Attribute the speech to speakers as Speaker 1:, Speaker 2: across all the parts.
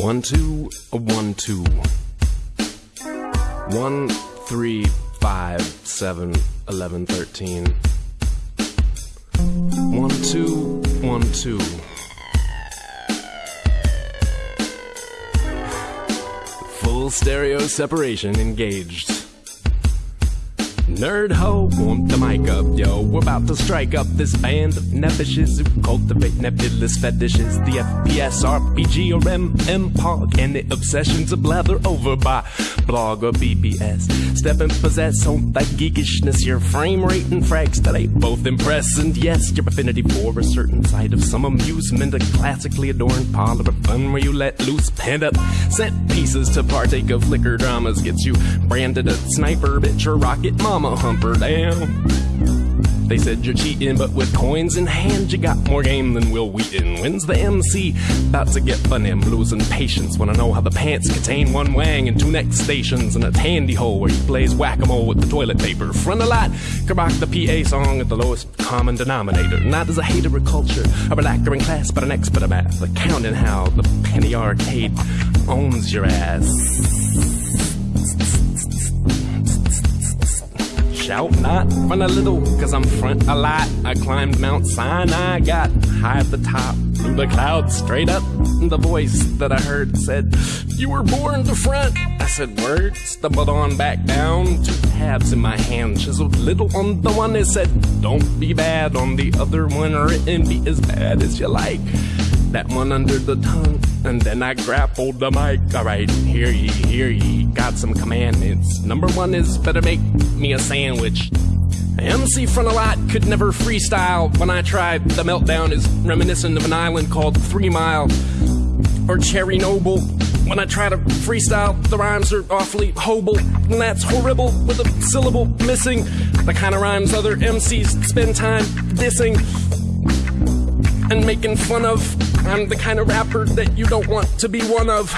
Speaker 1: One, two, one, two. One, three, five, seven, eleven, thirteen. One, two, one, two. Full stereo separation engaged. Nerd ho, want the mic up, yo. We're about to strike up this band of nevishes who cultivate nebulous fetishes. The FPS, RPG, or MMPOG, and the obsessions of blather over by blog or BBS. Step and possess on that geekishness, your frame rate and frags that ain't both impress. And yes, your affinity for a certain side of some amusement, a classically adorned parlor of fun where you let loose pent up set pieces to partake of liquor dramas gets you branded a sniper bitch or rocket mama humper down. They said you're cheating, but with coins in hand, you got more game than Wil Wheaton. When's the MC about to get funny? I'm losing patience when I know how the pants contain one wang and two neck stations and a tandy hole where he plays whack-a-mole with the toilet paper. Frontalot, rock the PA song at the lowest common denominator. Not as a hater of culture, a relaxer in class, but an expert of math. Accounting how the penny arcade owns your ass. Shout not run a little, cause I'm Frontalot. I climbed Mount Sinai, got high at the top, flew the clouds straight up. The voice that I heard said, You were born to front. I said, Word, stumbled on back down. Two tabs in my hand, chiseled little on the one that said, Don't be bad on the other one, written be as bad as you like that one under the tongue. And then I grappled the mic. Alright, hear ye, hear ye. Got some commandments. Number one is better make me a sandwich. MC Frontalot could never freestyle. When I tried, the meltdown is reminiscent of an island called Three Mile or Chernobyl. When I try to freestyle, the rhymes are awfully hoble, and that's horrible with a syllable missing. The kind of rhymes other MCs spend time dissing and making fun of. I'm the kind of rapper that you don't want to be one of.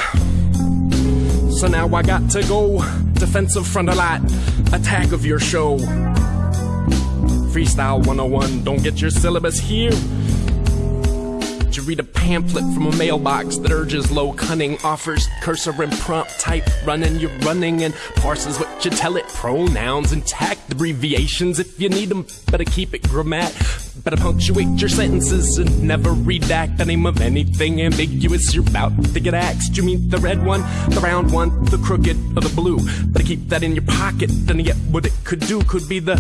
Speaker 1: So now I got to go defensive Frontalot, attack of your show. Freestyle 101, don't get your syllabus here. You read a pamphlet from a mailbox that urges low cunning, offers cursor and prompt type running, you're running, and parses what you tell it. Pronouns intact, abbreviations if you need them, better keep it grammat. Better punctuate your sentences and never redact the name of anything ambiguous you're about to get axed. You mean the red one, the round one, the crooked, or the blue? Better keep that in your pocket, then yet what it could do could be the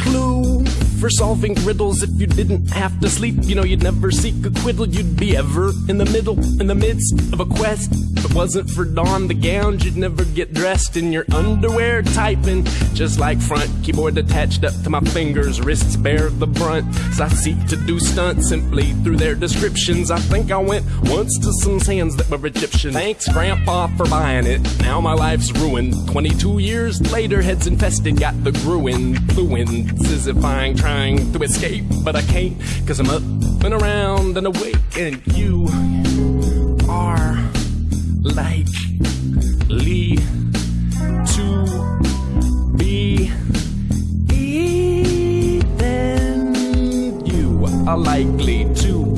Speaker 1: clue for solving riddles if you didn't have to sleep. You know, you'd never seek acquittal, you'd be ever in the middle, in the midst of a quest. If it wasn't for Dawn the gowns, you'd never get dressed in your underwear, typing just like front keyboard attached up to my fingers, wrists bear the brunt. As I seek to do stunts simply through their descriptions. I think I went once to some sands that were Egyptian. Thanks, Grandpa, for buying it. Now my life's ruined. 22 years later, heads infested, got the gruin, fluent, sizzifying, trying to escape, but I can't, cause I'm up and around and awake, and you are likely to be eaten. You are likely to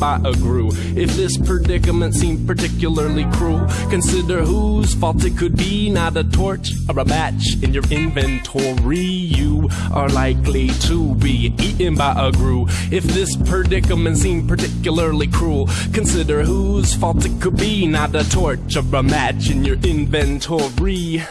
Speaker 1: by a grue. If this predicament seemed particularly cruel, consider whose fault it could be. Not a torch or a match in your inventory. You are likely to be eaten by a grue. If this predicament seemed particularly cruel, consider whose fault it could be. Not a torch or a match in your inventory.